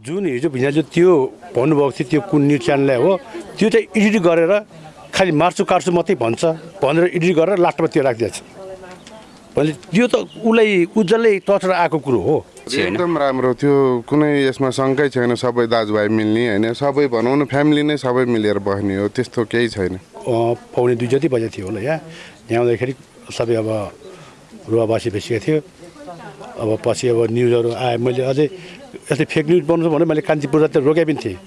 जुन हिजो भिनाजु त्यो भन्नुभएको थियो त्यो कुन न्युज च्यानललाई हो त्यो चाहिँ एडिट गरेर खालि मार्छु काट्छु मात्रै भन्छ भनेर एडिट गरेर लास्टमा त्यो राखिदिएछ। भने त्यो त उसलाई उज्जवलै तर्सेर आएको कुरो हो। एकदम राम्रो थियो। कुनै यसमा शङ्कै छैन सबै दाजुभाइ मिल्ने होइन? सबै भनौँ न फ्यामिली नै सबै मिलेर बस्ने हो त्यस्तो केही छैन। पाउने दुई जति बजे थियो होला यहाँ यहाँ आउँदाखेरि सबै अब रुवाबासी भइसकेको थियो। अब पछि अब न्युजहरू आयो मैले अझै यस्तै फेक न्युज बनाउँछु भने मैले कान्तिपुर त रोके पनि थिएँ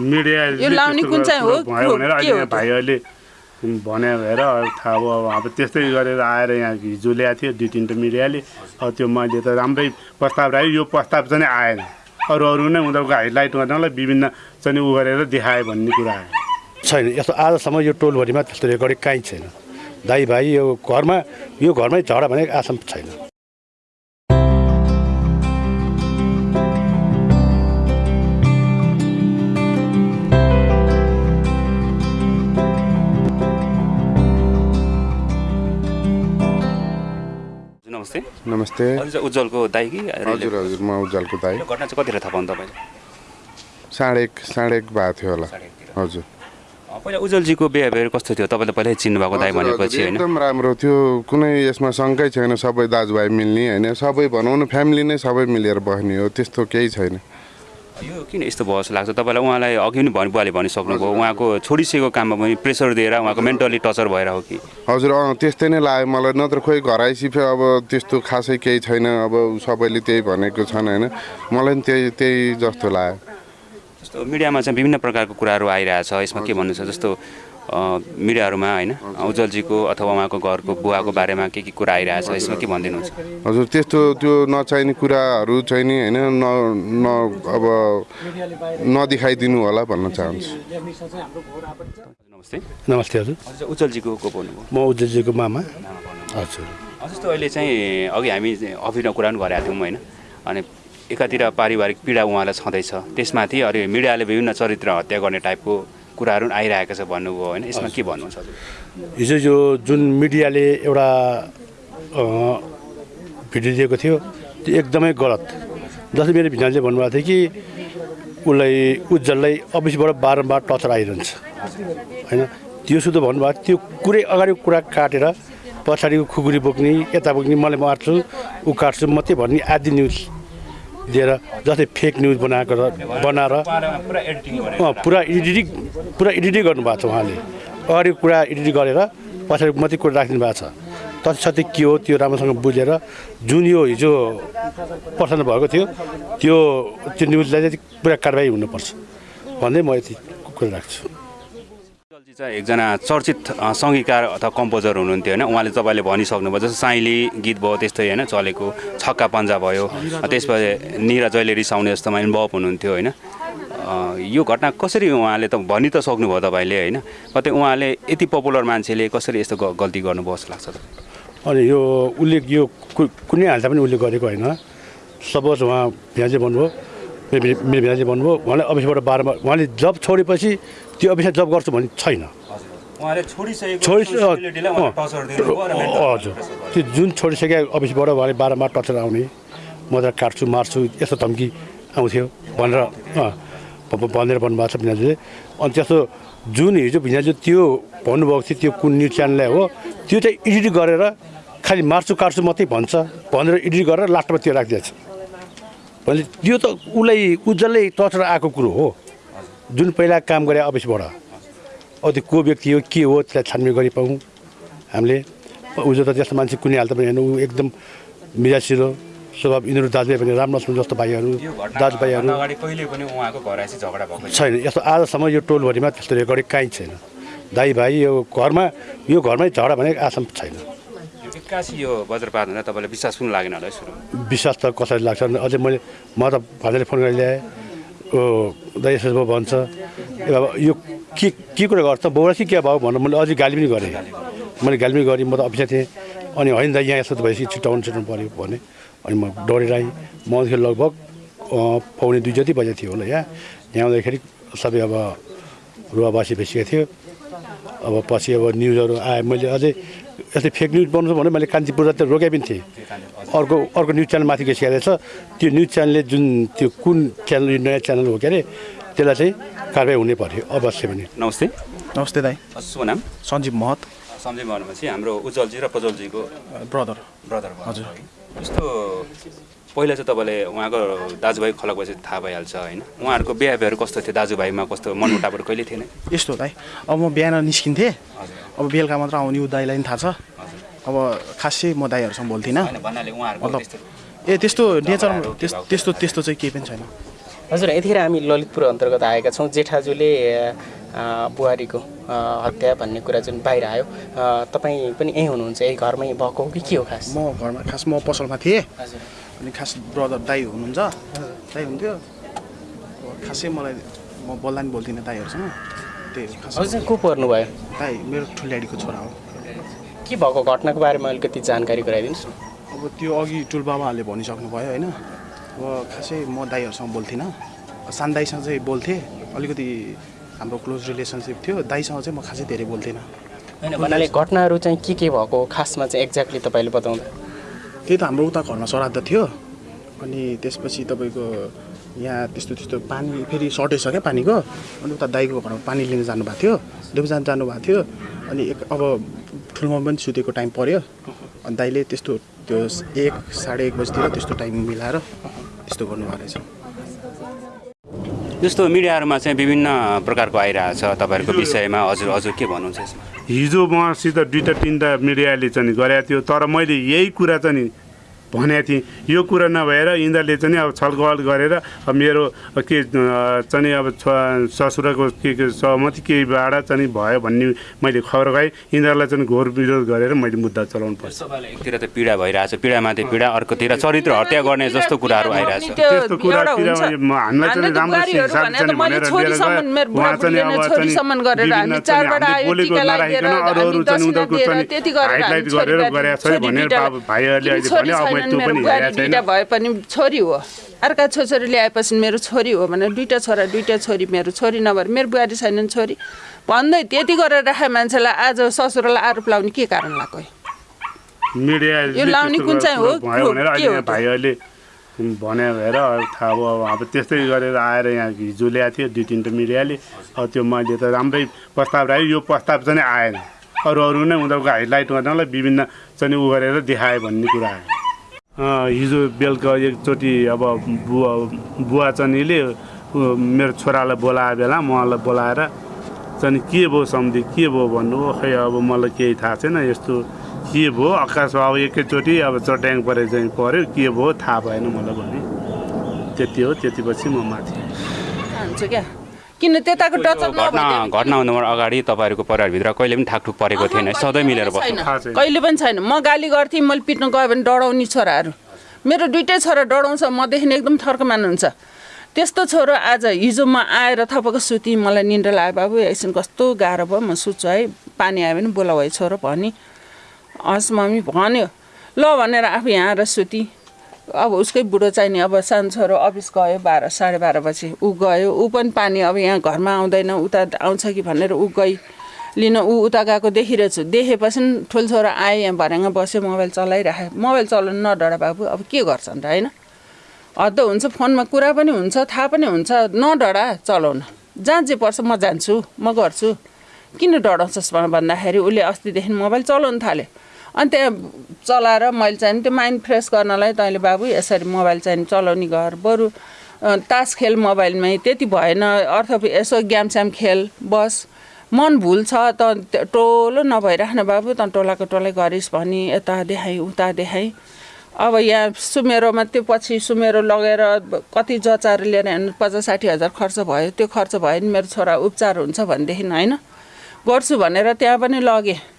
मिडिया यो लाउने कुन चाहिँ हो? भयो भनेर के अहिले हो यहाँ त्यो? भाइहरूले भने भएर अब थाहा भयो अब अब त्यस्तै गरेर आएर यहाँ हिजो ल्याएको थियो दुई तिनवटा मिडियाले अब त्यो मैले त राम्रै प्रस्ताव राखेँ यो प्रस्ताव चाहिँ आएन। अरू अरू नै उनीहरूको हाइलाइट गर्नलाई विभिन्न चाहिँ उ गरेर देखायो भन्ने कुरा आयो। छैन यस्तो आजसम्म यो टोलभरिमा त्यस्तो रेकर्डिङ कहीँ छैन। दाइ भाइ यो घरमा यो घरमै झगडा भनेको आसम छैन। नमस्ते। उज्जवलको दाइ कि? हजुर हजुर म उज्जवलको दाई। घटना चाहिँ कतिखेर थाहा पाउनु तपाईँले साढे एक साढे एक भएको थियो होला। हजुर। पहिला उज्जवलजीको बिहेभियर कस्तो थियो? तपाईँले पहिल्यै चिन्नुभएको दाइ हजुर, भनेपछि होइन? एकदम राम्रो थियो। कुनै यसमा शङ्कै छैन। सबै दाजुभाइ मिल्ने होइन? सबै भनौँ न फ्यामिली नै सबै मिलेर बस्ने हो। त्यस्तो केही छैन। यो किन यस्तो भयो जस्तो लाग्छ? तपाईँलाई उहाँलाई अघि पनि भनि बुवाले भनिसक्नुभयो। उहाँको छोडिसकेको काममा पनि प्रेसर दिएर उहाँको मेन्टली टर्चर भएर हो कि? हजुर अँ त्यस्तै नै लाग्यो मलाई। नत्र खोइ घर आइसिफ्यो अब त्यस्तो खासै केही छैन। अब सबैले त्यही भनेको छन् होइन? मलाई पनि त्यही त्यही जस्तो लाग्यो। जस्तो मिडियामा चाहिँ विभिन्न प्रकारको कुराहरू आइरहेछ। यसमा के भन्नु छ? जस्तो मिडियाहरूमा होइन उज्जवलजीको अथवा उहाँको घरको बुवाको बारेमा के के कुरा आइरहेछ यसमा के भनिदिनुहुन्छ? हजुर त्यस्तो त्यो नचाहिने कुराहरू चाहिँ नि होइन न न अब नदेखाइदिनु होला भन्न चाहन्छु। नमस्ते। नमस्ते हजुर। उज्जवलजीको को बोल्नुभयो? म उज्जवलजीको मामा। हजुर। जस्तो अहिले चाहिँ अघि हामी अफिसमा कुरा पनि गरेका थियौँ होइन। अनि एकातिर पारिवारिक पीडा उहाँलाई छँदैछ त्यसमाथि अरू मिडियाले विभिन्न चरित्र हत्या गर्ने टाइपको कुराहरू आइरहेको छ भन्नुभयो होइन? यसमा के भन्नुहुन्छ? हिजो यो जुन मिडियाले एउटा भिडियो दिएको थियो त्यो एकदमै गलत। जस्तै मेरो भिनाले भन्नुभएको थियो कि उसलाई उज्जवललाई अफिसबाट बारम्बार टचर आइरहन्छ। होइन? त्यो सुधो भन्नुभएको त्यो कुरै अगाडिको कुरा काटेर पछाडिको खुकुरी बोक्ने यता बोक्ने मलाई मार्छु ऊ काट्छु मात्रै भन्ने आदि न्युज दिएर जस्तै फेक न्युज बनाएको बनाएर पुरा एडिटिङ पुरा एडिटिङ गर्नुभएको छ उहाँले। अगाडिको कुरा एडिटिङ गरेर पछाडि मात्रै कुरा राखिदिनु भएको छ। तत्सत्य के हो त्यो राम्रोसँग बुझेर जुन यो हिजो प्रसारण भएको थियो त्यो त्यो न्युजलाई चाहिँ पुरा कारवाही हुनुपर्छ। भन्दै म यति कुरा राख्छु। उज्जवलजी चाहिँ एकजना चर्चित सङ्गीतकार अथवा कम्पोजर हुनुहुन्थ्यो होइन। उहाँले तपाईँले भनिसक्नुभयो जस्तो साइली गीत भयो त्यस्तै होइन चलेको छक्का पन्जा भयो त्यसपछि निरा जहिले रिसाउने जस्तोमा इन्भल्भ हुनुहुन्थ्यो होइन। यो घटना कसरी उहाँले त भनि त सक्नुभयो तपाईँले होइन? कतै उहाँले यति पपुलर मान्छेले कसरी यस्तो गल्ती गर्नुभयो जस्तो लाग्छ? अनि यो उसले यो कुनै हालत पनि उसले गरेको होइन। सपोज उहाँ भ्याजे भन्नुभयो मेरो भ्याजे भन्नुभयो उहाँले अफिसबाट बाह्रमा उहाँले जब छोडेपछि त्यो अफिसमा जब गर्छु भन्ने छैन। हजुर। त्यो जुन छोडिसके अफिसबाट उहाँले बाह्रमा टचर आउने म त काट्छु मार्छु यस्तो धम्की आउँथ्यो भनेर भनेर भन्नुभएको छ भिनाजुले। अनि त्यस्तो जुन हिजो भिनाजु त्यो भन्नुभएको थियो त्यो कुन न्युज च्यानललाई हो त्यो चाहिँ एडिट गरेर खालि मार्छु काट्छु मात्रै भन्छ भनेर एडिट गरेर लास्टमा त्यो राखिदिएछ। भने त्यो त उसलाई उज्जवलै टचर आएको कुरो हो। जुन पहिला काम गरे अफिसबाट अब त्यो को व्यक्ति हो के हो त्यसलाई छानबिन गरी पाउँ। हामीले उजो त त्यस्तो मान्छे कुनै हालत पनि होइन ऊ एकदम मिजासिलो स्वभाव यिनीहरू दाजुभाइ पनि राम्रो छन् जस्तो भाइहरू दाजुभाइहरू छैन। यस्तो आजसम्म यो टोलभरिमा त्यस्तो रेकर्डिङ कहीँ छैन। दाइ भाइ यो घरमा यो घरमै झगडा भनेको आसम छैन। यो एक्कासी यो वज्रपात हुँदा तपाईँलाई विश्वास पनि लागेन होला है सुरु विश्वास त कसरी लाग्छ अझै मैले म त भान्जाले फोन गरेर ल्याएँ यसो भयो भन्छ। बाबा यो के के कुरा गर्छ? बाउलाई के भयो भनेर मैले अझै गाली पनि गरेँ। मैले गाली पनि गरेँ। म त अफिसमा थिएँ। अनि होइन दाइ यहाँ यस्तो त भएपछि छिटाउनु छिटाउनु पऱ्यो भने। अनि म डरेर आएँ। म आउँदाखेरि लगभग पाउने दुई जति बजे थियो होला यहाँ यहाँ आउँदाखेरि सबै अब रुवाबासी भइसकेको थियो। अब पछि अब न्युजहरू आयो। मैले अझै यस्तै फेक न्युज बनाउँछ भने मैले कान्तिपुर त रोके पनि थिएँ। अर्को अर्को न्युज च्यानल माथि गइसकेको छ त्यो न्युज च्यानलले जुन त्यो कुन च्यानल यो नयाँ च्यानल हो के अरे त्यसलाई चाहिँ कारवाही हुनै पर्यो अवश्य पनि। नमस्ते। नमस्ते दाई। शुभ नाम? सञ्जीव महत। सम्झै भनेपछि हाम्रो उज्जवलजी र प्रज्वलजीको ब्रदर। ब्रदर हजुर। जस्तो पहिला चाहिँ तपाईँले उहाँको दाजुभाइ खलक भएपछि थाहा भइहाल्छ होइन? उहाँहरूको बिहेभियर कस्तो थियो? दाजुभाइमा कस्तो मनमुटावहरू कहिले थिएन? यस्तो हो दाई अब म बिहान निस्किन्थेँ। अब बेलुका मात्र आउने ऊ दाईलाई पनि थाहा छ। अब खासै म दाईहरूसँग बोल्थिनँ होइन भन्नाले उहाँहरूको मतलब त्यस्तो ए त्यस्तो नेचर त्यस त्यस्तो त्यस्तो चाहिँ केही पनि छैन। हजुर यतिखेर हामी ललितपुर अन्तर्गत आएका छौँ। जेठाजुले बुहारीको हत्या भन्ने कुरा जुन बाहिर आयो तपाईँ पनि यहीँ हुनुहुन्छ यही घरमै भएको हो कि के हो खास? म घरमा खास म पसलमा थिएँ। अनि खास ब्रदर दाई हुनुहुन्छ। दाई हुन्थ्यो खासै मलाई म बोल्दा नि बोल्थिनँ दाईहरूसँग। त्यही हजुर को पर्नुभयो दाई मेरो ठुल्याडीको छोरा हो। के भएको? घटनाको बारेमा अलिकति जानकारी गराइदिनुहोस् न। अब त्यो अघि टुलबाबाहरूले भनिसक्नु भयो होइन। अब खासै म दाईहरूसँग बोल्थिनँ। सान दाईसँग चाहिँ बोल्थेँ। अलिकति हाम्रो क्लोज रिलेसनसिप थियो। दाईसँग चाहिँ म खासै धेरै बोल्थिनँ होइन भन्नाले घटनाहरू चाहिँ के के भएको? खासमा चाहिँ एक्ज्याक्टली तपाईँले बताउँदा। त्यही त हाम्रो उता घरमा श्राद्ध थियो। अनि त्यसपछि तपाईँको यहाँ त्यस्तो त्यस्तो पानी फेरि सर्टेज छ क्या पानीको। अनि उता दाईको घरमा पानी लिन जानुभएको थियो। दुबजान जानुभएको थियो। अनि एक अब ठुलोमा पनि सुतेको टाइम पऱ्यो अनि दाईले त्यस्तो त्यो एक साढे एक बजीतिर त्यस्तो टाइम मिलाएर त्यस्तो गर्नुभएको रहेछ। जस्तो मिडियाहरूमा चाहिँ विभिन्न प्रकारको आइरहेको छ तपाईँहरूको विषयमा हजुर हजुर के भन्नुहुन्छ हिजो मसित दुईवटा तिनवटा मिडियाले चाहिँ गरेको थियो तर मैले यही कुरा चाहिँ भनेको थिएँ। यो कुरा नभएर यिनीहरूले चाहिँ अब छलफल गरेर अब मेरो के चाहिँ अब छ- ससुराको के के सहमति केहीबाट चाहिँ भयो भन्ने मैले खबर पाएँ। यिनीहरूलाई चाहिँ घोर विरोध गरेर मैले मुद्दा चलाउनु पर्छ। एकतिर त पीडा भइरहेछ। पीडामाथि पीडा अर्कोतिर चरित्र हत्या गर्ने जस्तो कुराहरू आइरहेछ। त्यस्तो कुरातिर म- हामीलाई चाहिँ राम्रो गरेर हेरेको छैन। दुइटा भए पनि छोरी हो। अर्का छोरी ल्याएपछि मेरो छोरी हो भने दुइटा छोरा दुइटा छोरी मेरो छोरी नभएर मेरो बुहारी छैनन् छोरी। भन्दै त्यति गरेर राखे मान्छेलाई आज ससुरालाई आरोप लाउने के कारण लाग्यो? यो लाउने कुन चाहिँ हो? के हो? भाइहरूले भने भएर थाहा भयो अब अब त्यस्तै गरेर आएर यहाँ हिजो ल्याएको थियो दुई तिनवटा मिडियाले। अब त्यो मैले त राम्रै प्रस्ताव राखेँ यो प्रस्ताव चाहिँ आएन। अरू अरू नै उनीहरूको हाइलाइट गर्नलाई विभिन्न चाहिँ उ गरेर देखाए भन्ने कुरा आयो। हिजो बेलुका एकचोटि अब बुवा बुवा चनीले मेरो छोरालाई बोलाए बेला मलाई बोलाएर चाहिँ के भयो सम्झि के भयो भन्नु खै अब मलाई केही थाहा छैन यस्तो के भयो? आकाश अब एकैचोटि अब चट्याङ परे चाहिँ पऱ्यो के भयो? थाहा भएन मलाई भने। त्यति हो त्यतिपछि म माथि क्या? किन त्यताको टचअप घटना घटना हुनुभन्दा अगाडि तपाईँहरूको परिवारभित्र कहिले पनि ठाकठुक परेको थिएन। सधैँ मिलेर बस्नु। कहिले पनि छैन। म गाली गर्थेँ मैले पिट्न गयो भने डढाउने छोराहरू। मेरो दुइटै छोरा डढाउँछ मदेखि एकदम थर्क मान्नुहुन्छ। त्यस्तो छोरो आज हिजो म आएर थपको सुती मलाई निन्द्रा लाग्यो बाबु एकछिन कस्तो गाह्रो भयो म सुत्छु है। पानी आयो भने बोलाऊ है छोरो भनी। हस् मम्मी भन्यो। ल भनेर आफू यहाँ आएर सुती। अब उसकै बुढो चाहिँ नि अब सानो छोरो अफिस गयो बाह्र साढे बाह्र बजी ऊ गयो ऊ पनि पानी अब यहाँ घरमा आउँदैन उता आउँछ कि भनेर ऊ गई। लिन ऊ उता गएको देखिरहेछु। देखेपछि ठुलो छोरो आयो यहाँ भर्याङ बस्यो मोबाइल चलाइराखे मोबाइल चलाउनु नडरा बाबु अब के गर्छन् त होइन? हद हुन्छ फोनमा कुरा पनि हुन्छ थाहा पनि हुन्छ। नडरा चलाउन। जहाँ जे पर्छ म जान्छु म गर्छु। किन डराउँछस् भन्दाखेरि उसले अस्तिदेखि मोबाइल चलाउनु थाल्यो। अनि त्यहाँ चलाएर मैले चाहिँ त्यो माइन्ड फ्रेस गर्नलाई तैँले बाबु यसरी मोबाइल चाहिँ चलाउने घर बरु तास खेल मोबाइलमै त्यति भएन। अर्थ यसो ग्यामस्याम खेल बस। मन भुल छ त टोलो नभइराख्न बाबु त टोलाको टोलै गरिस् भनी यता देखाएँ उता देखाएँ अब यहाँ सुमेरोमा त्यो पछि सुमेरो लगेर कति जचाएर लिएर हिँड्नु पचास साठी हजार खर्च भयो त्यो खर्च भयो नि मेरो छोरा उपचार हुन्छ भनेदेखि होइन। गर्छु भनेर त्यहाँ पनि लगेँ।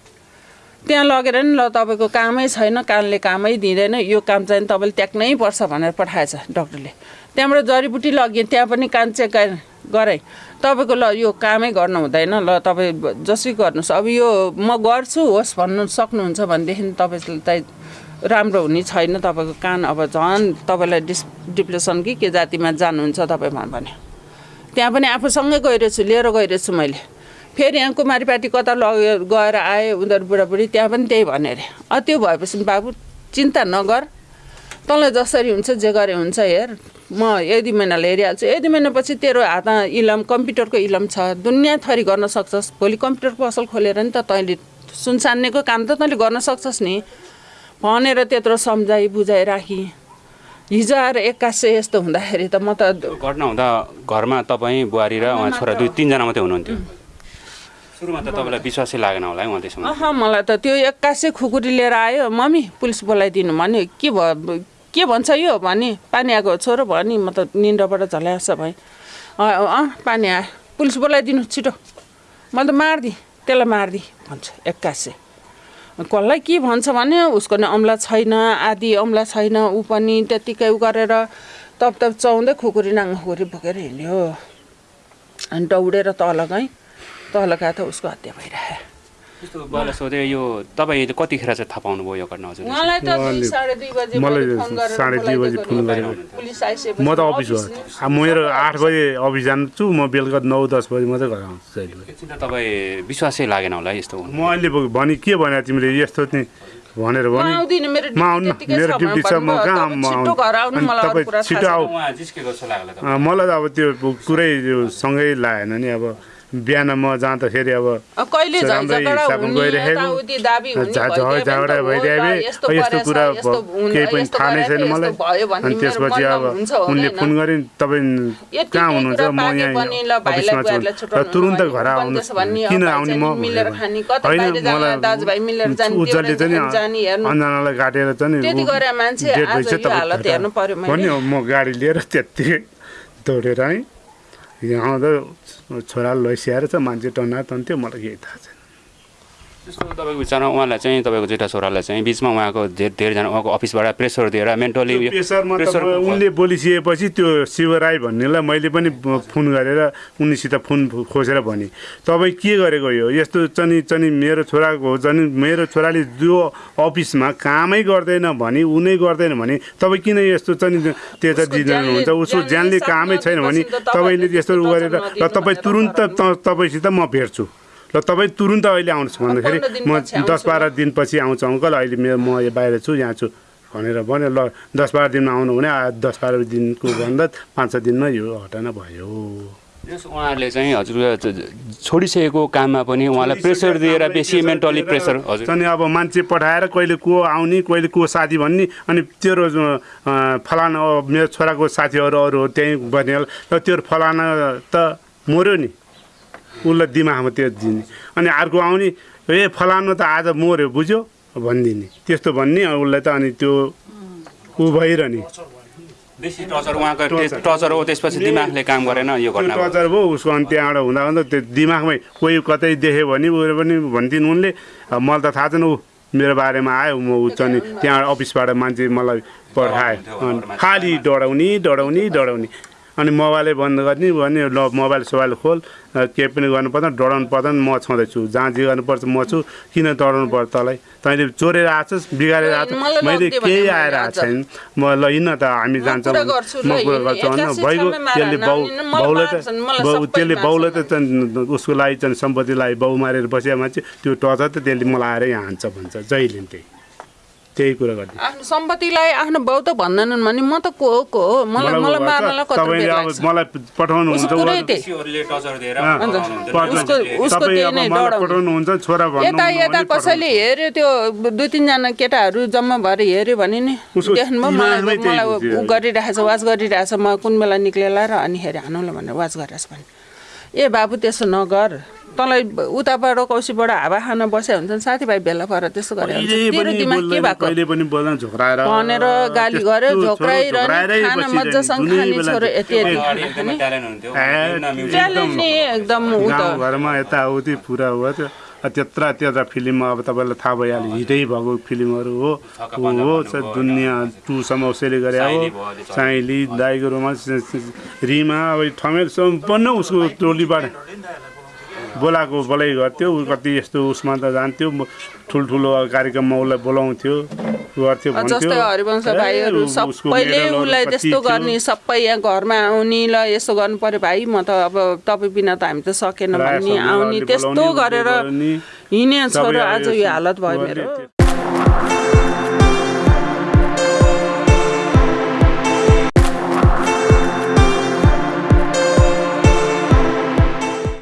त्यहाँ लगेर नि ल तपाईँको कामै छैन कानले कामै दिँदैन यो काम चाहिँ तपाईँले त्याग्नै पर्छ भनेर पठाएछ डक्टरले। त्यहाँबाट जडीबुटी लगेँ त्यहाँ पनि कान चेक गरे- गराएँ तपाईँको ल यो कामै गर्नु हुँदैन ल तपाईँ जसै गर्नुहोस्। अब यो म गर्छु होस् भन्नु सक्नुहुन्छ भनेदेखि तपाईँलाई राम्रो हुने छैन तपाईँको कान अब झन् तपाईँलाई डिस डिप्रेसन कि के जातिमा जानुहुन्छ तपाईँ भन्यो त्यहाँ पनि आफूसँगै गइरहेछु लिएर गइरहेछु मैले। फेरि यहाँ कुमारीपाटी कता लगेर गएर आए उनीहरू बुढाबुढी त्यहाँ पनि त्यही भन्यो अरे अ त्यो भएपछि बाबु चिन्ता नगर। तँलाई जसरी हुन्छ जे गरे हुन्छ हेर। म यदि महिनाले हेरिहाल्छु। यदि महिनापछि तेरो हातमा इलम कम्प्युटरको इलम छ। दुनियाँ थरी गर्न सक्छस्। भोलि कम्प्युटर पसल खोलेर नि त तैँले सुनसान्नेको काम त तैँले गर्न सक्छस् नि। भनेर त्यत्रो सम्झाइ बुझाइ राखी। हिजो आएर एक्कासै यस्तो हुँदाखेरि त म त घटना हुँदा घरमा तपाईँ बुहारी र उहाँ छोरा दुई तिनजना मात्रै हुनुहुन्थ्यो। सुरुमा त तपाईँलाई विश्वासै लागेन होला है उहाँ त्यसमा अह मलाई त त्यो एक्कासै खुकुरी लिएर आयो मम्मी पुलिस बोलाइदिनु भन्यो। के भयो के भन्छ यो? भने पानी आएको छोरो भयो नि म त निन्द्राबाट झल्यास भएँ। अँ पानी आयो। पुलिस बोलाइदिनु छिटो। मैले त मारिदिएँ त्यसलाई मारिदिएँ भन्छ एक्कासै। कसलाई के भन्छ? भने उसको नि औँला छैन आदि औँला छैन। ऊ पनि त्यत्तिकै उ गरेर तप तप चाउँदै खुकुरी नाङ खुकुरी बोकेर हिँड्यो। अनि दौडेर तल गएँ। तल गए त उसको हत्या बुवालाई सोधेँ यो तपाईँ कतिखेर चाहिँ थाहा पाउनुभयो यो घटना हजुर उहाँलाई त साढे दुई बजे मलाई साढे दुई बजी फोन। गरेको। म त अफिस हो। मेरो आठ बजे अफिस जान्छु म बेलुका नौ दस बजी मात्रै घर आउँछु जहिले। तपाईँ विश्वासै लागेन होला है यस्तो म अहिले भने के भने तिमीले? यस्तो नि भनेर भने म आउनु मेरो ड्युटी छ छ म। कहाँ तपाईँ म छिटो मलाई। आऊ मलाई त अब त्यो कुरै सँगै लागेन नि अब बिहान म जाँदाखेरि अब झगडा भने यस्तो कुरा केही पनि थाहा नै छैन मलाई। अनि त्यसपछि अब उनले? फोन गरे तपाईँ कहाँ हुनुहुन्छ? म यहाँ अफिसमा छु। र तुरुन्त घर आउनु किन आउने म? होइन, मलाई उज्जवलले चाहिँ। अन्जनालाई काटेर चाहिँ म गाडी लिएर त्यत्तिकै दौडेर आएँ। यहाँ आउँदा छोरा लैसिआएर चाहिँ मान्छे टना तन्थ्यो मलाई केही थाहा छैन। त्यस्तो तपाईँको विचारमा उहाँलाई चाहिँ तपाईँको जेठा छोरालाई चाहिँ बिचमा उहाँको धे- धेरैजना उहाँको अफिसबाट प्रेसर दिएर मेन्टली त्यो प्रेसरमा त म- उनले बोलिसकेपछि त्यो शिव राई भन्नेलाई मैले पनि फोन गरेर उनीसित फोन खोजेर भने। तपाईँ के गरेको यो? यस्तो चनि चनि मेरो छोराको हो झन् मेरो छोराले जो अफिसमा कामै गर्दैन भने उनै गर्दैन भने तपाईँ किन यस्तो चनि उसको दिनुहुन्छ उसको ज्यानले कामै छैन भने तपाईँले त्यस्तो गरेर र तपाईँ तुरुन्त तपाईँसित म भेट्छु। र तपाईँ तुरुन्त अहिले आउनुहोस् भन्दाखेरि म दस बाह्र दिनपछि आउँछु अङ्कल अहिले मेरो म यो बाहिर छु यहाँ छु भनेर भन्यो। ल दस बाह्र दिनमा आउनु भने आ, दस बाह्र दिनको भन्दा पाँच छ दिनमा यो घटना भयो। यस उहाँहरूले चाहिँ हजुर छोडिसकेको काममा पनि उहाँलाई प्रेसर दिएर बेसी मेन्टली प्रेसर हजुर। अनि अब मान्छे पठाएर कहिले को आउने कहिले को साथी भन्ने अनि तेरो फलाना मेरो छोराको साथीहरू अरू हो त्यहीँ बनेल र त्यो फलाना त मऱ्यो नि। उसलाई दिमागमा त्यो दिने। अनि अर्को आउने ए फलानु त आज मऱ्यो बुझ्यो? भनिदिने। त्यस्तो भन्ने उसलाई त अनि त्यो ऊ भइरहने। बेसी टचर उहाँको टे- टचर हो त्यसपछि दिमागले काम गरेन यो घटना। टचर भयो उसको अनि त्यहाँबाट हुँदा हुँदा त्यो दिमागमै कोही कतै देख्यो भने उयो पनि भन्थिन् उनले मलाई त थाहा छैन ऊ मेरो बारेमा आयो म ऊ चाहिँ नि त्यहाँ अफिसबाट मान्छे मलाई पठायो। अनि खालि डढाउने डढाउने डढाउने। अनि मोबाइलै बन्द गर्ने भने ल मोबाइल सोबाइल खोल केही पनि गर्नु पर्दैन डढाउनु पर्दैन म छँदैछु। जहाँ जे गर्नुपर्छ म छु किन डढाउनु पर्छ तँलाई? तैँले चोरेर आएछस् बिगारेर आएछस् मलाई मैले केही आएर आएको छैन म ल हिँड्न त हामी जान्छौँ। म कुरा। गर्छु। होइन एक्कासी भइगयो त्यसले बाउ बाउलाई त त्यसले बाउलाई त उसको लागि चाहिँ सम्पत्तिलाई बाउ मारेर बसेको मान्छे त्यो टचर त त्यसले मलाई आएर यहाँ हान्छ भन्छ जहिले त्यही। त्यही कुरा गर्ने आफ्नो सम्पत्तिलाई आफ्नो बाउ त भन्दैनन् भने म त को हो को हो? मलाई मलाई मार्नलाई लाग्छ। मलाई पठाउनु हुन्छ। उसको कुरै त्यही। बेसीहरूले टचर दिएर अँ, पठाउनुहुन्थ्यो। पठाउनु- उसको- उसको तपाईँ त्यही अब नै मलाई डढाउनु। पठाउनुहुन्छ छोरा भन्नु यता यता कसैले हेऱ्यो त्यो दुई तिनजना केटाहरू जम्मा भएर हेऱ्यो भने नि उसको देख्नुभयो मलाई मलाई। ऊ गरिरहेछ वाच गरिरहेछ। म कुन बेला निक्लेला र अनि हेरे हानौँला भनेर वाच गरिरहेछ भने। ए बाबु त्यसो नगर। तँलाई उताबाट कौशीबाट हावा खान बस्या हुन्छ नि साथीभाइ भेला भएर त्यसो गरे भनेर गाली त्यस्तो गर्यो झोक्राइरहने खाना मजासँग खाने छोरो। यति यति। एकदमै गाउँघरमा यताउति पुरा हो त्यो त्यत्र त्यत्र फिल्ममा अब तपाईँलाई थाहा भइहाल्यो हिटै भएको फिल्महरू हो। हो दुनियाँ टुसम्म उसैले गरे हो। साइली दाइको रोमान्स रिमा अब ठमेल सम्पन्न उसको टोलीबाट। बोलाएको बोलाइ गर्थ्यो ऊ कति यस्तो उसमा त जान्थ्यो ठुल्ठुलो कार्यक्रममा उसलाई बोलाउँथ्यो गर्थ्यो। जस्तै हरिवंश भाइहरू सबैले उसलाई त्यस्तो। गर्ने सबै यहाँ घरमा आउने ल यसो गर्नु पर्यो भाइ म त अब तपाईँ बिना त हामी त सकेन भन्ने आउने त्यस्तो गरेर सबै छोरो आज यो हालत भयो मेरो।